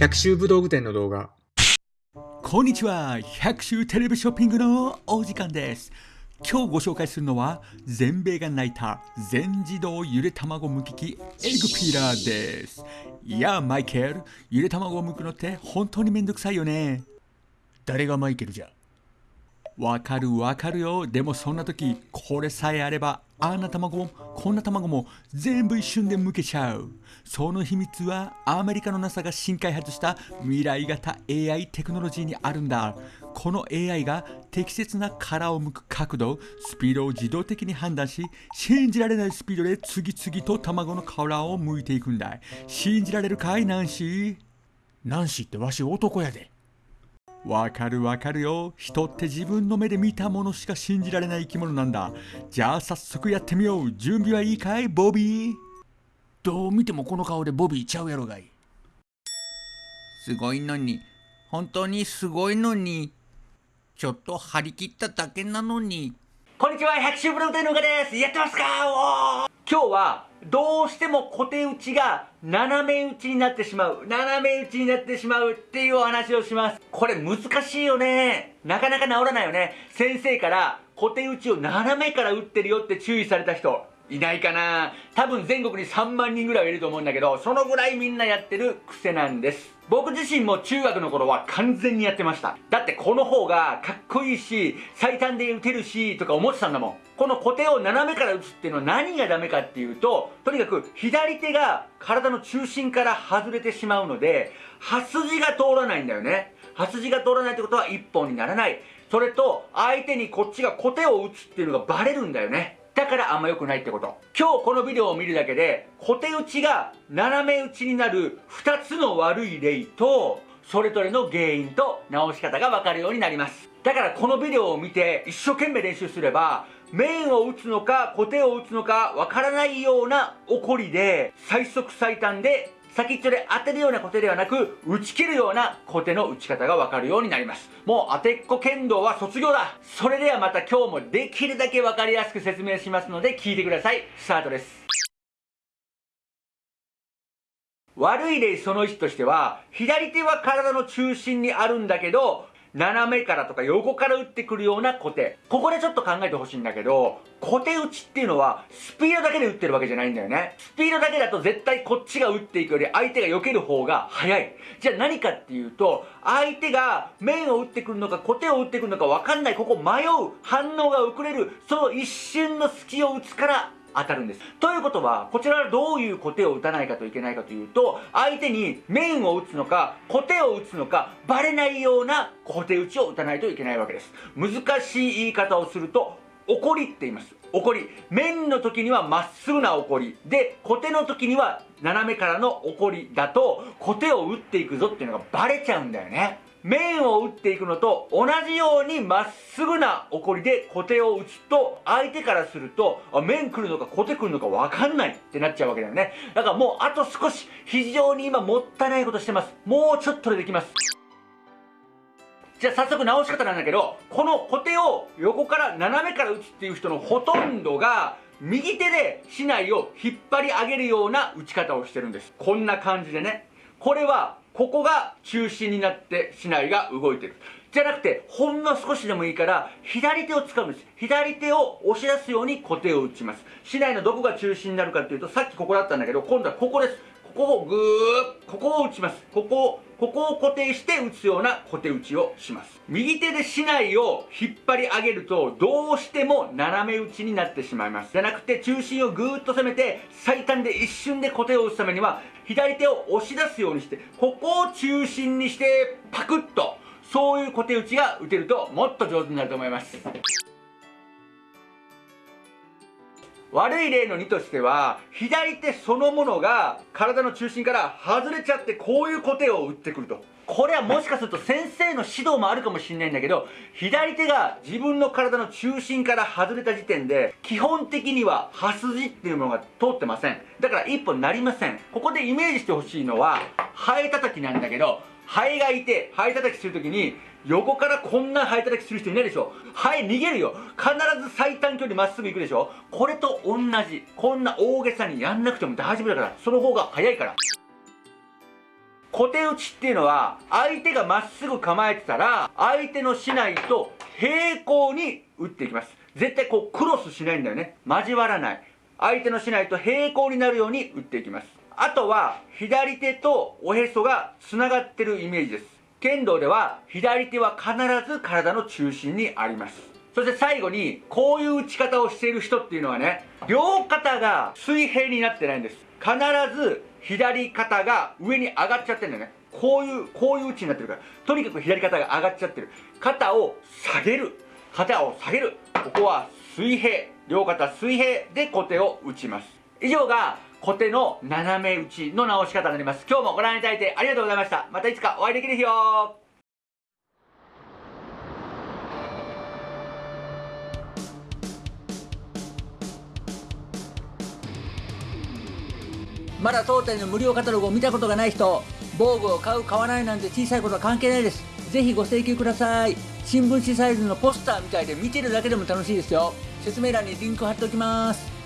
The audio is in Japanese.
百秋武道具店の動画。こんにちは。百秋テレビショッピングのお時間です。今日ご紹介するのは全米が泣いた全自動ゆで卵むき器エッグピーラーです。いやマイケル。ゆで卵を剥くのって本当にめんどくさいよね。誰がマイケルじゃ？わかるわかるよ。でもそんな時これさえあればあんな卵もこんな卵も全部一瞬で剥けちゃう。その秘密はアメリカの NASA が新開発した未来型 AI テクノロジーにあるんだ。この AI が適切な殻を剥く角度スピードを自動的に判断し信じられないスピードで次々と卵の殻を剥いていくんだ。信じられるかい？ナンシー。ナンシーってわし男やで。わかるわかるよ。人って自分の目で見たものしか信じられない生き物なんだ。じゃあ早速やってみよう。準備はいいかいボビー？どう見てもこの顔でボビーちゃうやろがい。すごいのに、本当にすごいのに、ちょっと張り切っただけなのに。こんにちは、百秋ブログ店の岡です。やってますか？今日は、どうしても小手打ちが斜め打ちになってしまう。斜め打ちになってしまうっていうお話をします。これ難しいよね。なかなか治らないよね。先生から小手打ちを斜めから打ってるよって注意された人。いないかな多分全国に3万人ぐらいいると思うんだけど、そのぐらいみんなやってる癖なんです。僕自身も中学の頃は完全にやってました。だってこの方がかっこいいし、最短で打てるし、とか思ってたんだもん。この小手を斜めから打つっていうのは何がダメかっていうと、とにかく左手が体の中心から外れてしまうので、刃筋が通らないんだよね。刃筋が通らないってことは一本にならない。それと、相手にこっちが小手を打つっていうのがバレるんだよね。だからあんま良くないってこと。今日このビデオを見るだけで、小手打ちが斜め打ちになる2つの悪い例と、それぞれの原因と直し方が分かるようになります。だからこのビデオを見て一生懸命練習すれば、面を打つのか小手を打つのかわからないような怒りで最速最短で先っちょで当てるような小手ではなく、打ち切るような小手の打ち方がわかるようになります。もう当てっこ剣道は卒業だそれではまた今日もできるだけわかりやすく説明しますので聞いてください。スタートです。悪い例その1としては、左手は体の中心にあるんだけど、斜めからとか横から打ってくるような小手。ここでちょっと考えてほしいんだけど、小手打ちっていうのは、スピードだけで打ってるわけじゃないんだよね。スピードだけだと絶対こっちが打っていくより相手が避ける方が早い。じゃあ何かっていうと、相手が面を打ってくるのか小手を打ってくるのか分かんない、ここ迷う、反応が遅れる、その一瞬の隙を打つから当たるんです。ということは、こちらはどういう小手を打たないかといけないかというと、相手に面を打つのか、小手を打つのか、バレないような小手打ちを打たないといけないわけです。難しい言い方をすると、怒りって言います。怒り。面の時にはまっすぐな怒り。で、小手の時には斜めからの怒りだと、小手を打っていくぞっていうのがバレちゃうんだよね。面を打っていくのと同じようにまっすぐな怒りで小手を打つと相手からすると面来るのか小手来るのか分かんないってなっちゃうわけだよね。だからもうあと少し非常に今もったいないことしてます。もうちょっとでできます。じゃあ早速直し方なんだけどこの小手を横から斜めから打つっていう人のほとんどが右手で竹刀を引っ張り上げるような打ち方をしてるんです。こんな感じでね。これはここが中心になって市内が動いてる。じゃなくて、ほんの少しでもいいから、左手を掴むんです。左手を押し出すように固定を打ちます。市内のどこが中心になるかというと、さっきここだったんだけど、今度はここです。ここをぐー、ここを打ちます。ここを、ここを固定して打つような小手打ちをします。右手で竹刀を引っ張り上げると、どうしても斜め打ちになってしまいます。じゃなくて、中心をぐーっと攻めて、最短で一瞬で小手を打つためには、左手を押し出すようにして、ここを中心にして、パクッと、そういう小手打ちが打てると、もっと上手になると思います。悪い例の2としては、左手そのものが体の中心から外れちゃってこういう小手を打ってくると。これはもしかすると先生の指導もあるかもしれないんだけど、左手が自分の体の中心から外れた時点で、基本的には刃筋っていうものが通ってません。だから一本なりません。ここでイメージしてほしいのは、ハエ叩きなんだけど、ハエがいて、ハエ叩きするときに、横からこんなハエ叩きする人いないでしょ。ハエ逃げるよ。必ず最短距離まっすぐ行くでしょ。これと同じ。こんな大げさにやんなくても大丈夫だから。その方が早いから。小手打ちっていうのは相手がまっすぐ構えてたら相手の竹刀と平行に打っていきます。絶対こうクロスしないんだよね。交わらない。相手の竹刀と平行になるように打っていきます。あとは左手とおへそがつながってるイメージです。剣道では左手は必ず体の中心にあります。そして最後にこういう打ち方をしている人っていうのはね両肩が水平になってないんです。必ず左肩が上に上がっちゃってるんだよね。こういうこういう打ちになってるから。とにかく左肩が上がっちゃってる。肩を下げる。肩を下げる。ここは水平。両肩水平で小手を打ちます。以上が小手の斜め打ちの直し方になります。今日もご覧いただいてありがとうございました。またいつかお会いできる日よ。まだ当店の無料カタログを見たことがない人防具を買う買わないなんて小さいことは関係ないです。ぜひご請求ください。新聞紙サイズのポスターみたいで見てるだけでも楽しいですよ。説明欄にリンク貼っておきます。